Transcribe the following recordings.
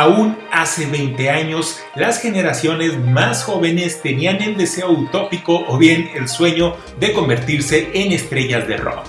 Aún hace 20 años, las generaciones más jóvenes tenían el deseo utópico o bien el sueño de convertirse en estrellas de rock.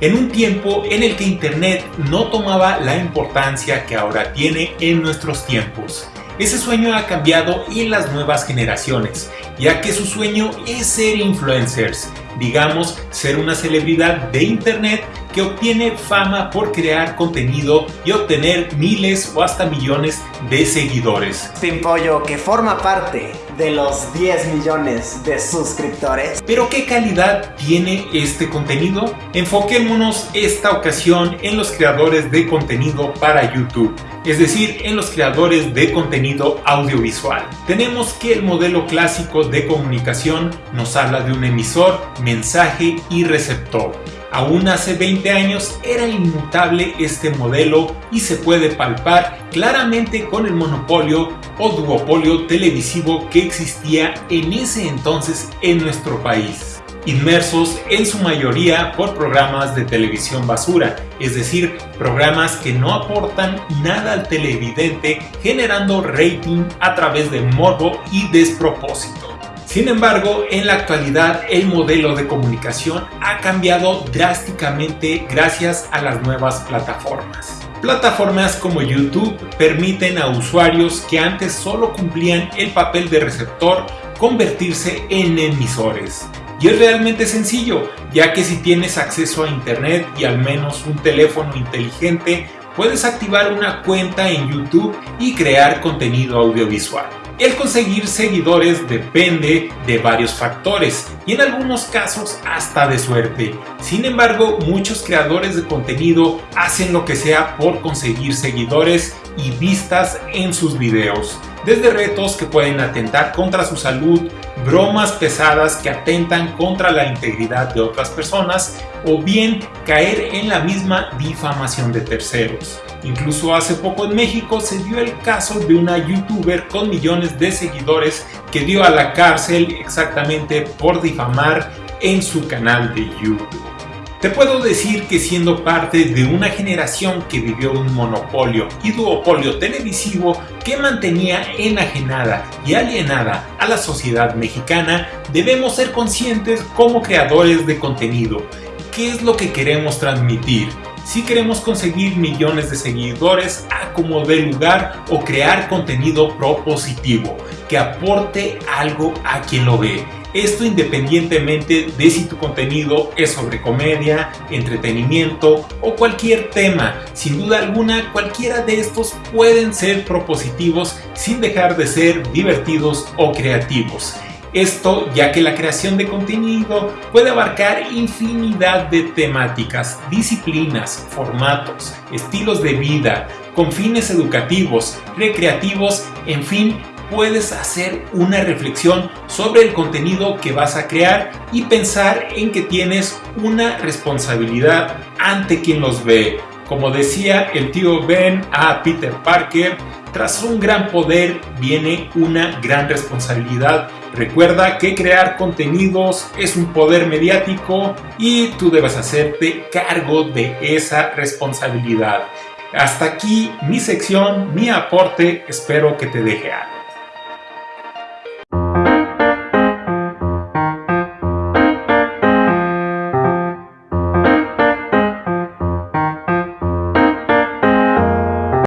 En un tiempo en el que Internet no tomaba la importancia que ahora tiene en nuestros tiempos. Ese sueño ha cambiado en las nuevas generaciones, ya que su sueño es ser influencers, digamos ser una celebridad de internet que obtiene fama por crear contenido y obtener miles o hasta millones de seguidores. Pimpollo que forma parte de los 10 millones de suscriptores. Pero ¿qué calidad tiene este contenido? Enfoquémonos esta ocasión en los creadores de contenido para YouTube es decir, en los creadores de contenido audiovisual. Tenemos que el modelo clásico de comunicación nos habla de un emisor, mensaje y receptor. Aún hace 20 años era inmutable este modelo y se puede palpar claramente con el monopolio o duopolio televisivo que existía en ese entonces en nuestro país inmersos en su mayoría por programas de televisión basura, es decir, programas que no aportan nada al televidente generando rating a través de morbo y despropósito. Sin embargo, en la actualidad el modelo de comunicación ha cambiado drásticamente gracias a las nuevas plataformas. Plataformas como YouTube permiten a usuarios que antes solo cumplían el papel de receptor convertirse en emisores. Y es realmente sencillo, ya que si tienes acceso a internet y al menos un teléfono inteligente, puedes activar una cuenta en YouTube y crear contenido audiovisual. El conseguir seguidores depende de varios factores y en algunos casos hasta de suerte. Sin embargo, muchos creadores de contenido hacen lo que sea por conseguir seguidores y vistas en sus videos. Desde retos que pueden atentar contra su salud, bromas pesadas que atentan contra la integridad de otras personas o bien caer en la misma difamación de terceros. Incluso hace poco en México se dio el caso de una youtuber con millones de seguidores que dio a la cárcel exactamente por difamar en su canal de YouTube. Te puedo decir que siendo parte de una generación que vivió un monopolio y duopolio televisivo que mantenía enajenada y alienada a la sociedad mexicana, debemos ser conscientes como creadores de contenido. ¿Qué es lo que queremos transmitir? si queremos conseguir millones de seguidores a como de lugar o crear contenido propositivo que aporte algo a quien lo ve. Esto independientemente de si tu contenido es sobre comedia, entretenimiento o cualquier tema. Sin duda alguna, cualquiera de estos pueden ser propositivos sin dejar de ser divertidos o creativos. Esto ya que la creación de contenido puede abarcar infinidad de temáticas, disciplinas, formatos, estilos de vida, con fines educativos, recreativos, en fin, puedes hacer una reflexión sobre el contenido que vas a crear y pensar en que tienes una responsabilidad ante quien los ve. Como decía el tío Ben a Peter Parker, tras un gran poder viene una gran responsabilidad. Recuerda que crear contenidos es un poder mediático y tú debes hacerte cargo de esa responsabilidad. Hasta aquí mi sección, mi aporte, espero que te deje algo.